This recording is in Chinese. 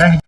นั่ง